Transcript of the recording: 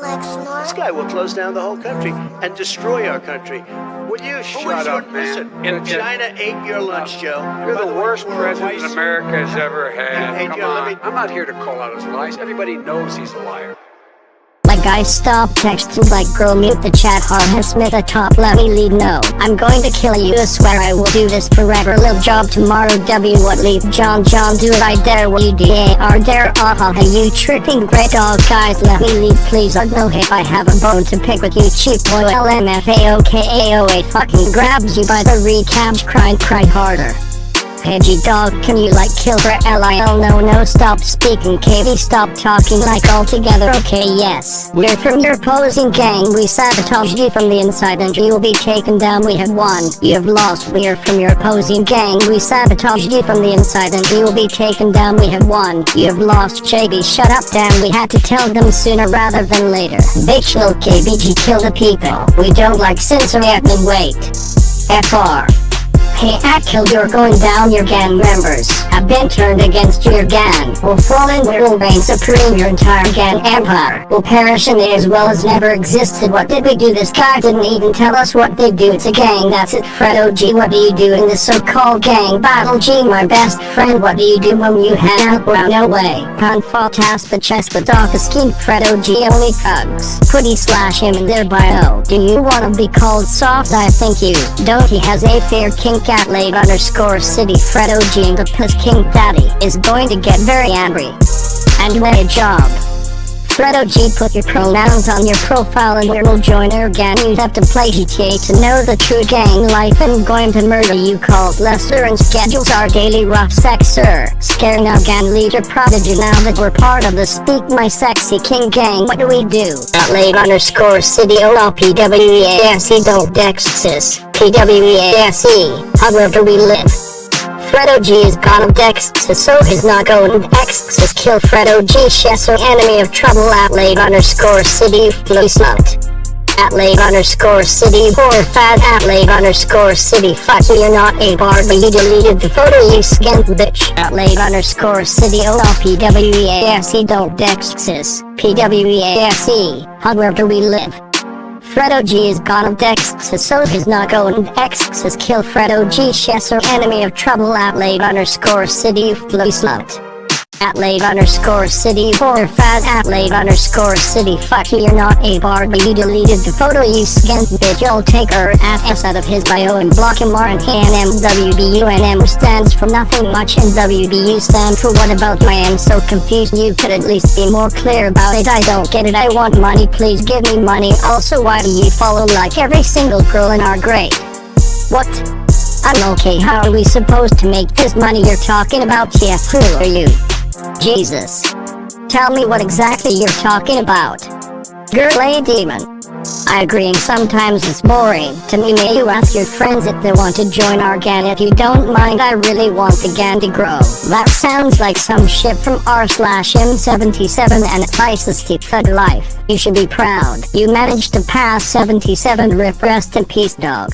Uh, this guy will close down the whole country and destroy our country. Will you shut up, man. Listen, In- China ate your uh, lunch, Joe. You're By the worst we're president white- America has ever had. Hey, Come Joe, on. me- I'm not here to call out his lies. Everybody knows he's a liar. Guys. Stop texting like girl. Mute the chat. Harhan Smith a top let me lead no I'm going to kill you. I swear I will do this forever. Lil job tomorrow. W what leave? John John do it I dare will D-A-R dare aha hey you tripping? Great dog guys. Let me lead please. I know if I have a bone to pick with you cheap boy. LMFAOKAO8 fucking grabs you by the recabs crying cry harder Pidgey dog, can you like kill for LIL? No, no, stop speaking, KB, stop talking like altogether. Okay, yes. We're from your opposing gang, we sabotaged you from the inside and you will be taken down. We have won. You have lost. We're from your opposing gang, we sabotaged you from the inside and you will be taken down. We have won. You have lost. JB, shut up, damn. We had to tell them sooner rather than later. Bitch, lil KBG, kill the people. We don't like censoring admin, wait. FR. Hey Akil, you're going down your gang members. Have been turned against your gang. Will fall in will reign supreme your entire gang empire. Will perish and they as well as never existed. What did we do? This guy didn't even tell us what they do. It's a gang that's it. Fred OG what do you do in this so-called gang? Battle G my best friend what do you do when you hang out well no way. Can't fall task the chest but dark a scheme Fred OG only thugs. Putty slash him in their bio? Do you wanna be called soft? I think you don't. He has a fair kink at late underscore city Fred OG and the piss king daddy is going to get very angry and way a job Fred OG put your pronouns on your profile and we'll join our gang you have to play GTA to know the true gang life. And going to murder you called Lester and schedules our daily rough sex sir. Scaring our gang leader prodigy now that we're part of the speak my sexy king gang. What do we do? At late underscore city OLPWEASE don't dexis PWEASE however we live Fred OG is gone. Of Dexus, so he's not going. X's kill Fred OG Shesso enemy of trouble. At late underscore city blue smut. At late underscore city horror fat at late underscore city fuck you you're not a bar but you deleted the photo you scant bitch. At late underscore city OLPWEASE don't Dexus PWEASE however we live Fred OG is gone of Dexus, so he's not going X's kill Fred OG Chesser enemy of trouble late underscore city slut. At late underscore city horror fat at late underscore city. Fuck you you're not a bar. But you deleted the photo you scant bitch. You'll take her ass out of his bio and block him RNKNM WBUNM stands for nothing much. And WBU stand for what about I am so confused. You could at least be more clear about it. I don't get it. I want money. Please give me money. Also why do you follow like every single girl in our grade? What? I'm okay. How are we supposed to make this money you're talking about? Yeah who are you Jesus. Tell me what exactly you're talking about. Girl a demon. I agree sometimes it's boring. To me may you ask your friends if they want to join our gang if you don't mind I really want the gang to grow. That sounds like some shit from r slash m77 and ISIS thug life. You should be proud. You managed to pass 77 rip rest in peace dog.